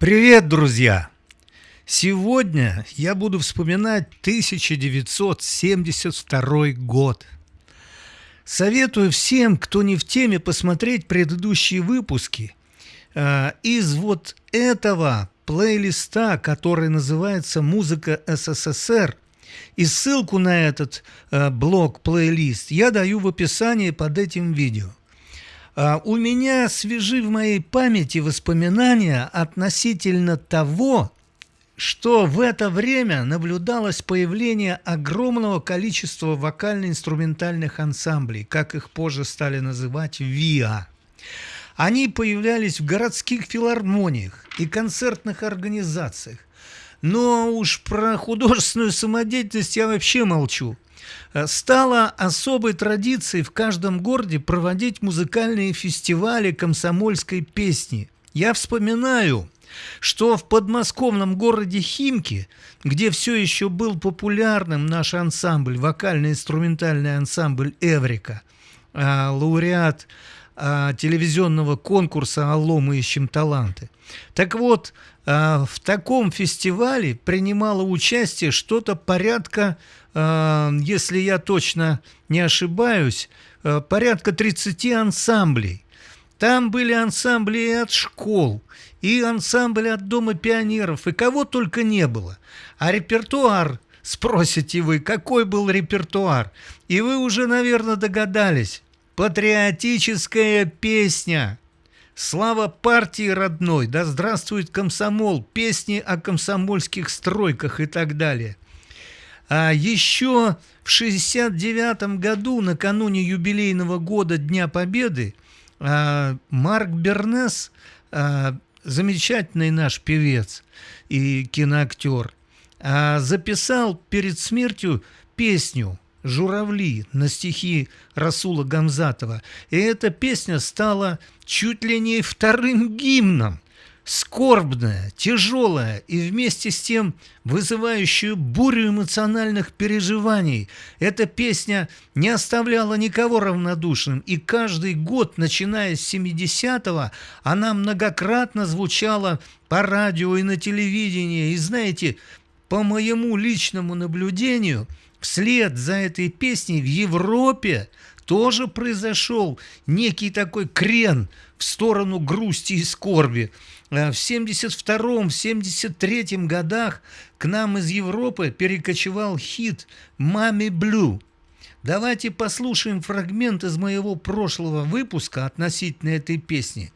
Привет, друзья! Сегодня я буду вспоминать 1972 год. Советую всем, кто не в теме, посмотреть предыдущие выпуски э, из вот этого плейлиста, который называется «Музыка СССР». И ссылку на этот э, блог-плейлист я даю в описании под этим видео. А, у меня свежи в моей памяти воспоминания относительно того, что в это время наблюдалось появление огромного количества вокально-инструментальных ансамблей, как их позже стали называть ВИА. Они появлялись в городских филармониях и концертных организациях. Но уж про художественную самодеятельность я вообще молчу. Э, стало особой традицией в каждом городе проводить музыкальные фестивали комсомольской песни. Я вспоминаю, что в подмосковном городе Химки, где все еще был популярным наш ансамбль, вокально-инструментальный ансамбль «Эврика», э, лауреат э, телевизионного конкурса «Алло, мы ищем таланты». Так вот, в таком фестивале принимало участие что-то порядка если я точно не ошибаюсь, порядка 30 ансамблей. Там были ансамбли и от школ, и ансамбли от Дома пионеров, и кого только не было. А репертуар, спросите вы, какой был репертуар? И вы уже, наверное, догадались. Патриотическая песня. Слава партии родной, да здравствует комсомол, песни о комсомольских стройках и так далее. А еще в 1969 году, накануне юбилейного года Дня Победы, а, Марк Бернес, а, замечательный наш певец и киноактер, а, записал перед смертью песню «Журавли» на стихи Расула Гамзатова. И эта песня стала чуть ли не вторым гимном скорбная, тяжелая и вместе с тем вызывающую бурю эмоциональных переживаний. Эта песня не оставляла никого равнодушным, и каждый год, начиная с 70-го, она многократно звучала по радио и на телевидении. И знаете, по моему личному наблюдению, вслед за этой песней в Европе тоже произошел некий такой крен в сторону грусти и скорби. Э, в 72-м, 73 годах к нам из Европы перекочевал хит «Мами Блю». Давайте послушаем фрагмент из моего прошлого выпуска относительно этой песни.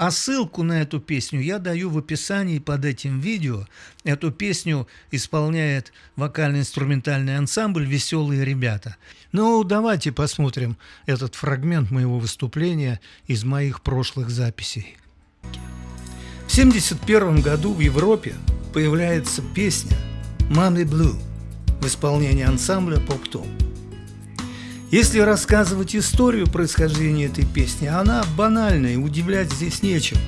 А ссылку на эту песню я даю в описании под этим видео. Эту песню исполняет вокально-инструментальный ансамбль «Веселые ребята». Ну, давайте посмотрим этот фрагмент моего выступления из моих прошлых записей. В 1971 году в Европе появляется песня «Money Blue» в исполнении ансамбля «Поп-Том». Если рассказывать историю происхождения этой песни, она банальная, и удивлять здесь нечем.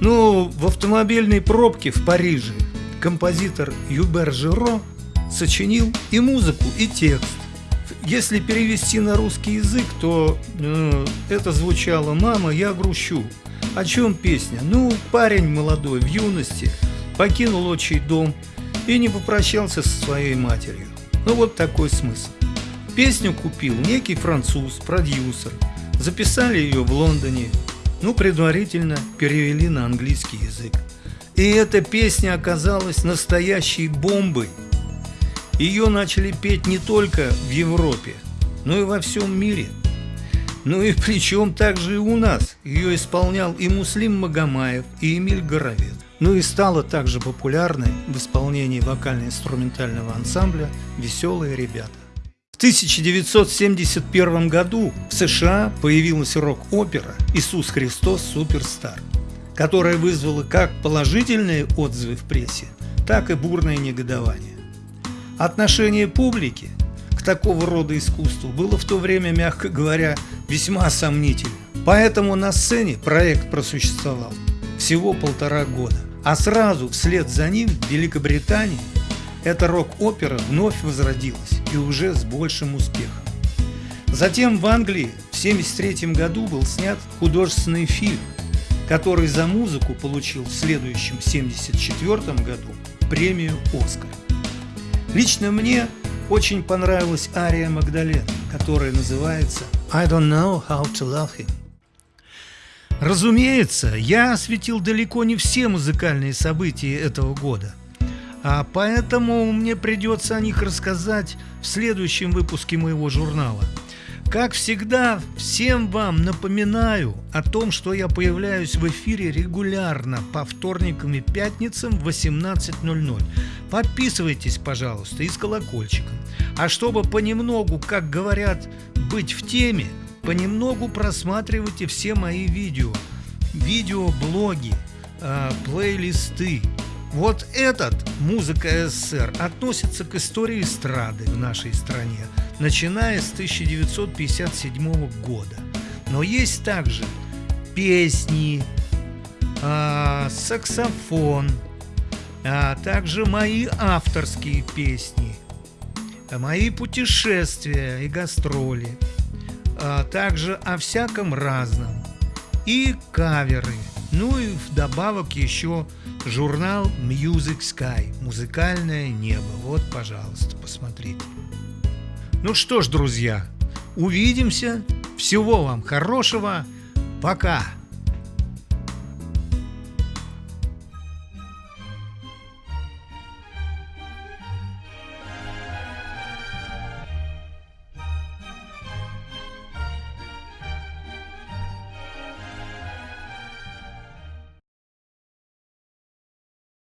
Ну, в автомобильной пробке в Париже композитор Юбер Жиро сочинил и музыку, и текст. Если перевести на русский язык, то э, это звучало «Мама, я грущу». О чем песня? Ну, парень молодой в юности покинул отчий дом и не попрощался со своей матерью. Ну вот такой смысл. Песню купил некий француз, продюсер. Записали ее в Лондоне. Ну, предварительно перевели на английский язык. И эта песня оказалась настоящей бомбой. Ее начали петь не только в Европе, но и во всем мире – ну и причем также и у нас. Ее исполнял и Муслим Магомаев, и Эмиль Горовец. Ну и стала также популярной в исполнении вокально-инструментального ансамбля «Веселые ребята». В 1971 году в США появилась рок-опера «Иисус Христос Суперстар», которая вызвала как положительные отзывы в прессе, так и бурное негодование. Отношение публики к такого рода искусству было в то время, мягко говоря, весьма сомнительно. Поэтому на сцене проект просуществовал всего полтора года. А сразу вслед за ним в Великобритании эта рок-опера вновь возродилась и уже с большим успехом. Затем в Англии в 1973 году был снят художественный фильм который за музыку получил в следующем 1974 году премию «Оскар». Лично мне очень понравилась ария Магдален, которая называется «I don't know how to love him». Разумеется, я осветил далеко не все музыкальные события этого года, а поэтому мне придется о них рассказать в следующем выпуске моего журнала. Как всегда, всем вам напоминаю о том, что я появляюсь в эфире регулярно по вторникам и пятницам в 18.00. Подписывайтесь, пожалуйста, и с колокольчиком. А чтобы понемногу, как говорят, быть в теме, понемногу просматривайте все мои видео, видеоблоги, э, плейлисты. Вот этот «Музыка СССР» относится к истории эстрады в нашей стране, начиная с 1957 года. Но есть также песни, э, саксофон, а также мои авторские песни, мои путешествия и гастроли – а также о всяком разном. И каверы. Ну и вдобавок еще журнал Music Sky, музыкальное небо. Вот, пожалуйста, посмотрите. Ну что ж, друзья, увидимся. Всего вам хорошего. Пока.